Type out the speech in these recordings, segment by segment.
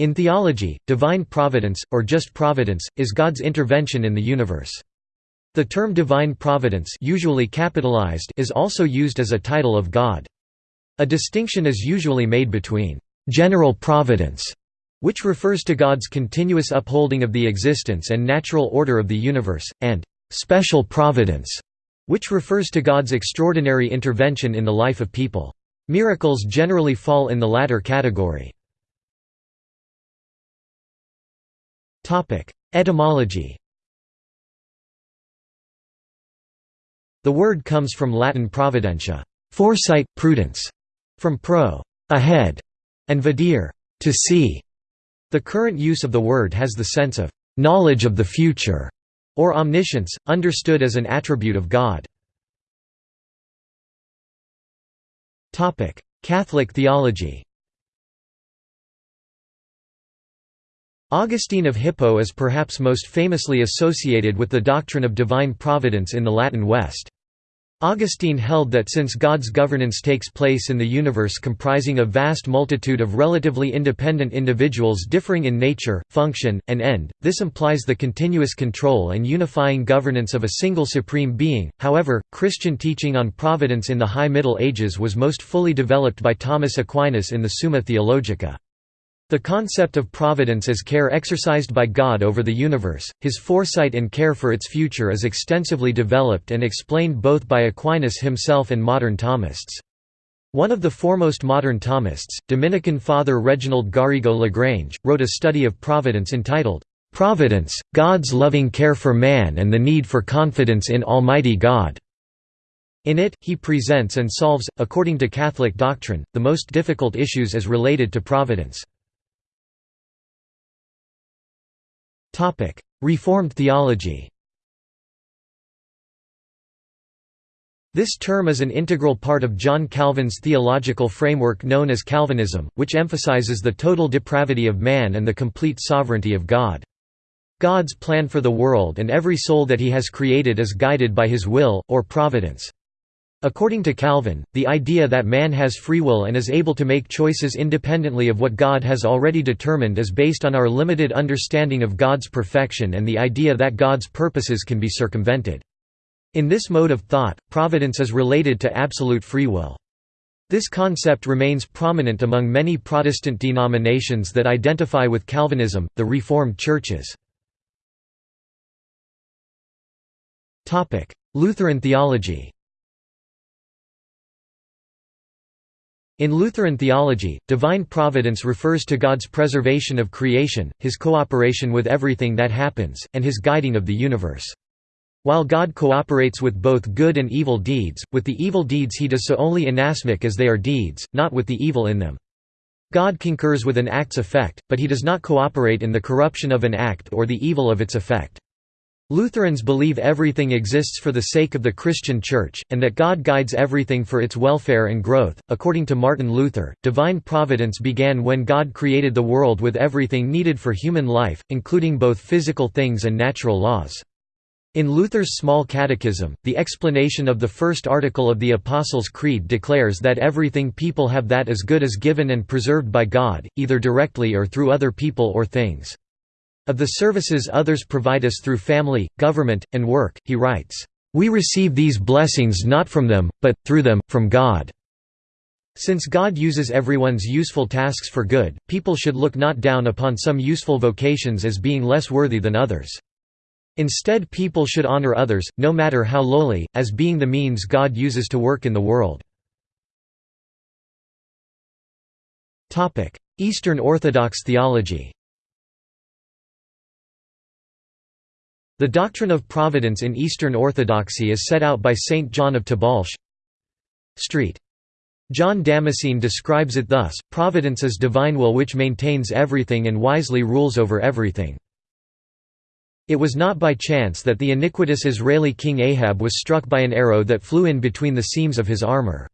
In theology, divine providence, or just providence, is God's intervention in the universe. The term divine providence usually capitalized is also used as a title of God. A distinction is usually made between «general providence», which refers to God's continuous upholding of the existence and natural order of the universe, and «special providence», which refers to God's extraordinary intervention in the life of people. Miracles generally fall in the latter category. Etymology The word comes from Latin providentia, foresight, prudence, from pro, ahead, and videre, to see. The current use of the word has the sense of knowledge of the future, or omniscience, understood as an attribute of God. Catholic theology Augustine of Hippo is perhaps most famously associated with the doctrine of divine providence in the Latin West. Augustine held that since God's governance takes place in the universe comprising a vast multitude of relatively independent individuals differing in nature, function, and end, this implies the continuous control and unifying governance of a single supreme being. However, Christian teaching on providence in the High Middle Ages was most fully developed by Thomas Aquinas in the Summa Theologica. The concept of providence as care exercised by God over the universe, his foresight and care for its future is extensively developed and explained both by Aquinas himself and modern Thomists. One of the foremost modern Thomists, Dominican Father Reginald Garrigou Lagrange, wrote a study of providence entitled, "'Providence, God's loving care for man and the need for confidence in Almighty God'". In it, he presents and solves, according to Catholic doctrine, the most difficult issues as related to providence. Reformed theology This term is an integral part of John Calvin's theological framework known as Calvinism, which emphasizes the total depravity of man and the complete sovereignty of God. God's plan for the world and every soul that he has created is guided by his will, or providence. According to Calvin, the idea that man has free will and is able to make choices independently of what God has already determined is based on our limited understanding of God's perfection and the idea that God's purposes can be circumvented. In this mode of thought, providence is related to absolute free will. This concept remains prominent among many Protestant denominations that identify with Calvinism, the Reformed churches. Lutheran theology In Lutheran theology, divine providence refers to God's preservation of creation, his cooperation with everything that happens, and his guiding of the universe. While God cooperates with both good and evil deeds, with the evil deeds he does so only inasmuch as they are deeds, not with the evil in them. God concurs with an act's effect, but he does not cooperate in the corruption of an act or the evil of its effect. Lutherans believe everything exists for the sake of the Christian Church, and that God guides everything for its welfare and growth. According to Martin Luther, divine providence began when God created the world with everything needed for human life, including both physical things and natural laws. In Luther's Small Catechism, the explanation of the first article of the Apostles' Creed declares that everything people have that is good is given and preserved by God, either directly or through other people or things. Of the services others provide us through family, government, and work, he writes, "...we receive these blessings not from them, but, through them, from God." Since God uses everyone's useful tasks for good, people should look not down upon some useful vocations as being less worthy than others. Instead people should honor others, no matter how lowly, as being the means God uses to work in the world. Eastern Orthodox theology The doctrine of providence in Eastern Orthodoxy is set out by Saint John of Tobolsk. Street. John Damascene describes it thus, Providence is divine will which maintains everything and wisely rules over everything. It was not by chance that the iniquitous Israeli king Ahab was struck by an arrow that flew in between the seams of his armor.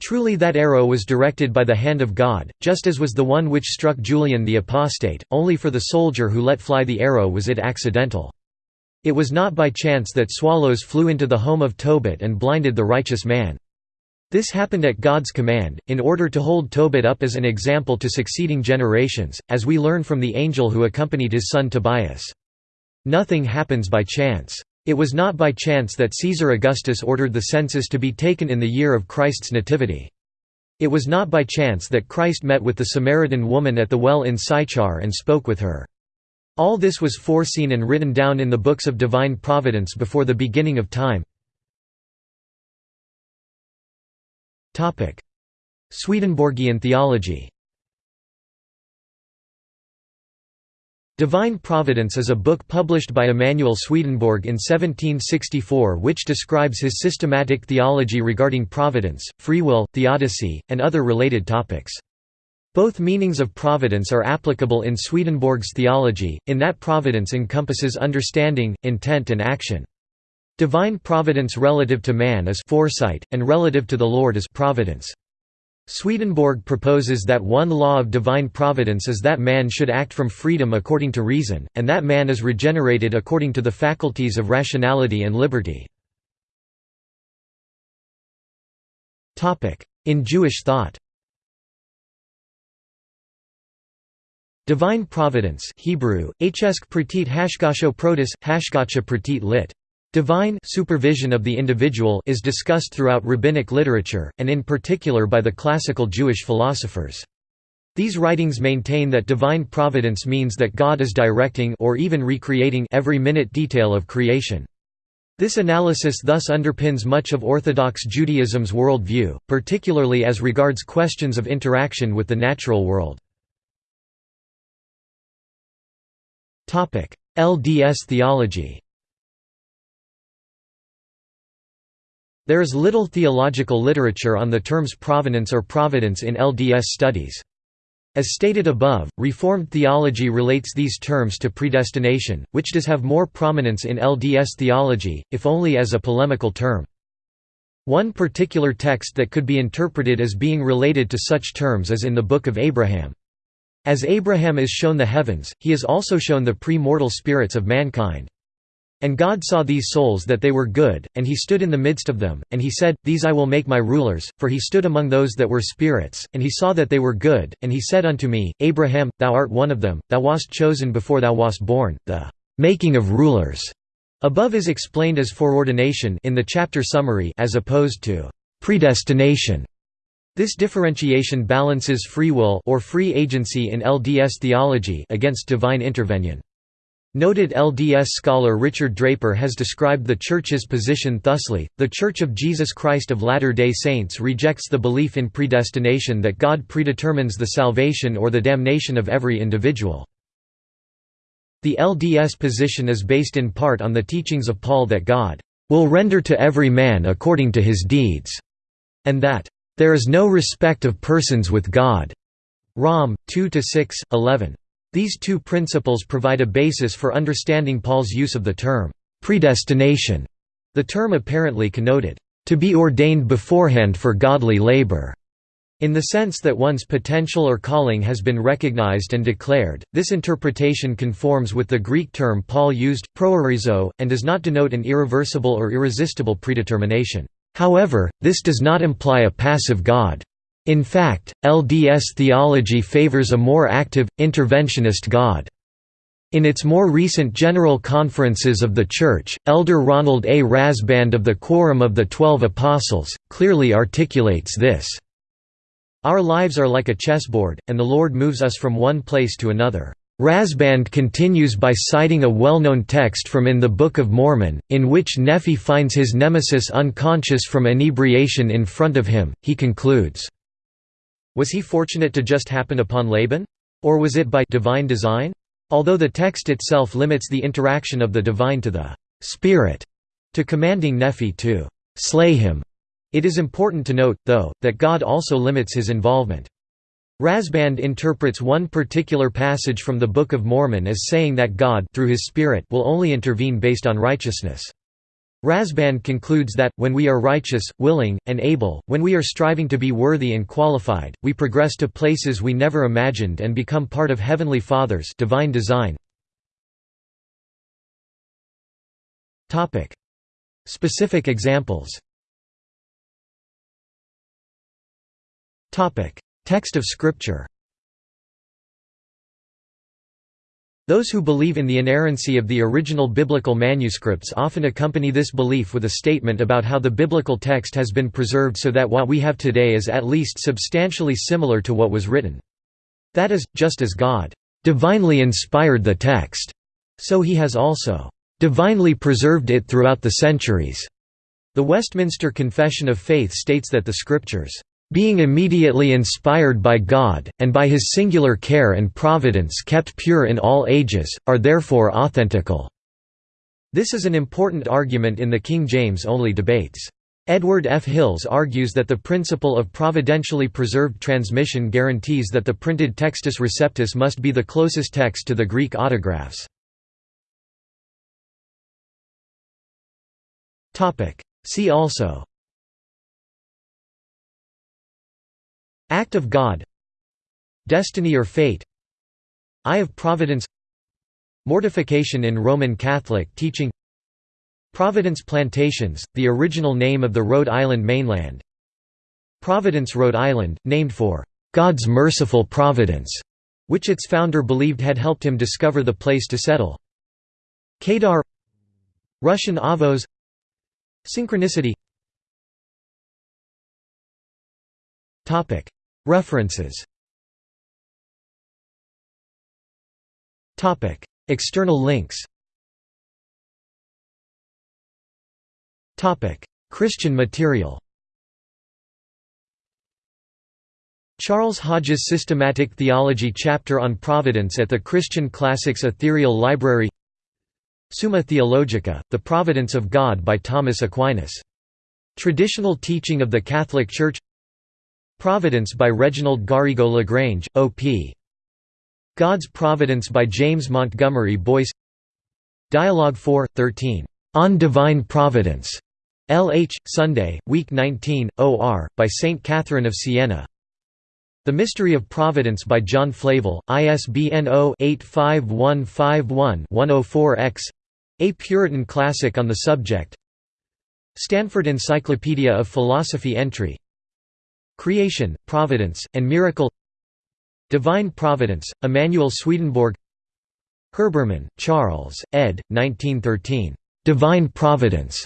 Truly that arrow was directed by the hand of God, just as was the one which struck Julian the apostate, only for the soldier who let fly the arrow was it accidental. It was not by chance that swallows flew into the home of Tobit and blinded the righteous man. This happened at God's command, in order to hold Tobit up as an example to succeeding generations, as we learn from the angel who accompanied his son Tobias. Nothing happens by chance. It was not by chance that Caesar Augustus ordered the census to be taken in the year of Christ's nativity. It was not by chance that Christ met with the Samaritan woman at the well in Sychar and spoke with her. All this was foreseen and written down in the books of divine providence before the beginning of time. Swedenborgian theology Divine Providence is a book published by Emanuel Swedenborg in 1764 which describes his systematic theology regarding providence, free will, theodicy, and other related topics. Both meanings of providence are applicable in Swedenborg's theology, in that providence encompasses understanding, intent and action. Divine providence relative to man is foresight, and relative to the Lord is providence. Swedenborg proposes that one law of divine providence is that man should act from freedom according to reason, and that man is regenerated according to the faculties of rationality and liberty. In Jewish thought Divine providence Hebrew, hashgasho protis, hashgacha pratit lit. Divine supervision of the individual is discussed throughout rabbinic literature, and in particular by the classical Jewish philosophers. These writings maintain that divine providence means that God is directing or even recreating every minute detail of creation. This analysis thus underpins much of Orthodox Judaism's worldview, particularly as regards questions of interaction with the natural world. LDS theology There is little theological literature on the terms provenance or providence in LDS studies. As stated above, Reformed theology relates these terms to predestination, which does have more prominence in LDS theology, if only as a polemical term. One particular text that could be interpreted as being related to such terms is in the Book of Abraham. As Abraham is shown the heavens, he is also shown the pre-mortal spirits of mankind. And God saw these souls that they were good, and he stood in the midst of them, and he said, These I will make my rulers, for he stood among those that were spirits, and he saw that they were good, and he said unto me, Abraham, thou art one of them, thou wast chosen before thou wast born, the making of rulers. Above is explained as foreordination in the chapter summary as opposed to predestination. This differentiation balances free will or free agency in LDS theology against divine intervention. Noted LDS scholar Richard Draper has described the Church's position thusly, The Church of Jesus Christ of Latter-day Saints rejects the belief in predestination that God predetermines the salvation or the damnation of every individual. The LDS position is based in part on the teachings of Paul that God will render to every man according to his deeds, and that there is no respect of persons with God. Rom. 2–6, 11. These two principles provide a basis for understanding Paul's use of the term, predestination. The term apparently connoted, to be ordained beforehand for godly labor. In the sense that one's potential or calling has been recognized and declared, this interpretation conforms with the Greek term Paul used, proorizo, and does not denote an irreversible or irresistible predetermination. However, this does not imply a passive God. In fact, LDS theology favors a more active, interventionist God. In its more recent General Conferences of the Church, Elder Ronald A. Rasband of the Quorum of the Twelve Apostles, clearly articulates this. Our lives are like a chessboard, and the Lord moves us from one place to another. Rasband continues by citing a well-known text from in the Book of Mormon, in which Nephi finds his nemesis unconscious from inebriation in front of him. He concludes, was he fortunate to just happen upon Laban? Or was it by divine design? Although the text itself limits the interaction of the divine to the spirit, to commanding Nephi to slay him, it is important to note, though, that God also limits his involvement. Rasband interprets one particular passage from the Book of Mormon as saying that God through his Spirit will only intervene based on righteousness. Rasband concludes that, when we are righteous, willing, and able, when we are striving to be worthy and qualified, we progress to places we never imagined and become part of Heavenly Father's divine design. Specific examples Text of Scripture Those who believe in the inerrancy of the original biblical manuscripts often accompany this belief with a statement about how the biblical text has been preserved so that what we have today is at least substantially similar to what was written. That is, just as God divinely inspired the text, so he has also divinely preserved it throughout the centuries. The Westminster Confession of Faith states that the Scriptures being immediately inspired by God, and by his singular care and providence kept pure in all ages, are therefore authentical." This is an important argument in the King James-only debates. Edward F. Hills argues that the principle of providentially preserved transmission guarantees that the printed Textus Receptus must be the closest text to the Greek autographs. See also Act of God Destiny or fate Eye of Providence Mortification in Roman Catholic teaching Providence Plantations, the original name of the Rhode Island mainland Providence, Rhode Island, named for "...God's merciful providence", which its founder believed had helped him discover the place to settle. Kedar Russian Avos Synchronicity References. External links. Christian material. Charles Hodge's Systematic Theology chapter on Providence at the Christian Classics Ethereal Library. Summa Theologica, The Providence of God by Thomas Aquinas. Traditional teaching of the Catholic Church Providence by Reginald Garrigou Lagrange, O.P. God's Providence by James Montgomery Boice Dialogue 4, 13. On Divine Providence. L.H., Sunday, Week 19, O.R., by St. Catherine of Siena The Mystery of Providence by John Flavel, ISBN 0-85151-104-X A Puritan classic on the subject Stanford Encyclopedia of Philosophy entry Creation, Providence, and Miracle Divine Providence, Emanuel Swedenborg Herbermann, Charles, ed. 1913. Divine Providence.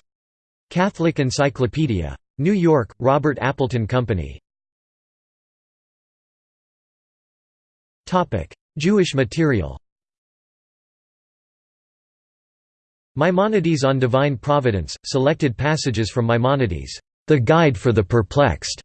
Catholic Encyclopedia. New York, Robert Appleton Company. Jewish material Maimonides on Divine Providence, selected passages from Maimonides' The Guide for the Perplexed.